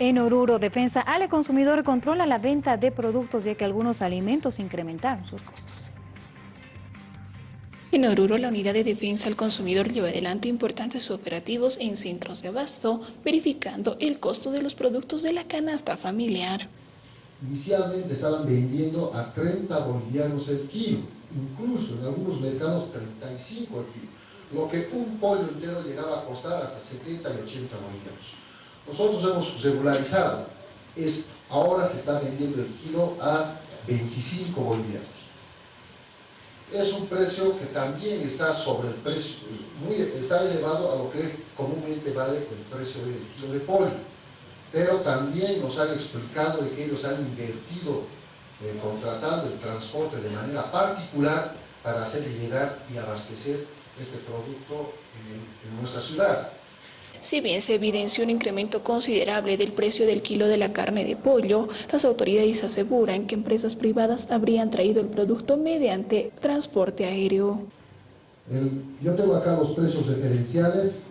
En Oruro, Defensa Ale Consumidor controla la venta de productos ya que algunos alimentos incrementaron sus costos. En Oruro, la Unidad de Defensa al Consumidor lleva adelante importantes operativos en centros de abasto, verificando el costo de los productos de la canasta familiar. Inicialmente estaban vendiendo a 30 bolivianos el kilo, incluso en algunos mercados 35 el kilo, lo que un pollo entero llegaba a costar hasta 70 y 80 bolivianos. Nosotros hemos regularizado esto. Ahora se está vendiendo el kilo a 25 bolivianos. Es un precio que también está sobre el precio, está elevado a lo que comúnmente vale el precio del kilo de pollo. Pero también nos han explicado de que ellos han invertido contratando el transporte de manera particular para hacer llegar y abastecer este producto en nuestra ciudad. Si bien se evidenció un incremento considerable del precio del kilo de la carne de pollo, las autoridades aseguran que empresas privadas habrían traído el producto mediante transporte aéreo. yo tengo acá los precios referenciales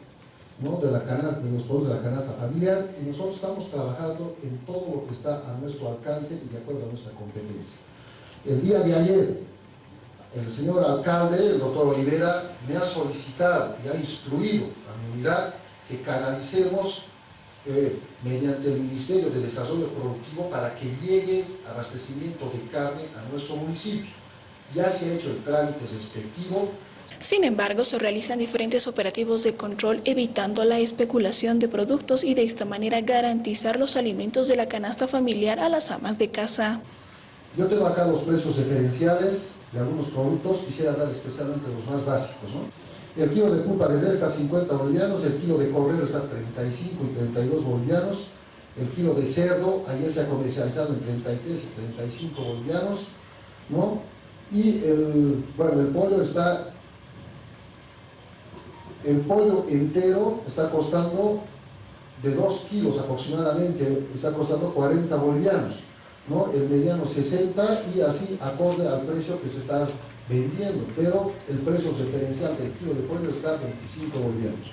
de, de los productos de la canasta familiar y nosotros estamos trabajando en todo lo que está a nuestro alcance y de acuerdo a nuestra competencia. El día de ayer, el señor alcalde, el doctor Olivera, me ha solicitado y ha instruido a mi unidad que canalicemos eh, mediante el Ministerio de Desarrollo Productivo para que llegue abastecimiento de carne a nuestro municipio. Ya se ha hecho el trámite respectivo. Sin embargo, se realizan diferentes operativos de control evitando la especulación de productos y de esta manera garantizar los alimentos de la canasta familiar a las amas de casa. Yo tengo acá los precios referenciales de algunos productos, quisiera dar especialmente los más básicos. ¿no? El kilo de pulpa desde está a 50 bolivianos, el kilo de cordero está a 35 y 32 bolivianos, el kilo de cerdo ayer se ha comercializado en 33 y 35 bolivianos, ¿no? Y el, bueno, el pollo está, el pollo entero está costando de 2 kilos aproximadamente, está costando 40 bolivianos, ¿no? El mediano 60 y así acorde al precio que se está vendiendo, pero el precio referencial del kilo de pollo está a 25 bolivianos.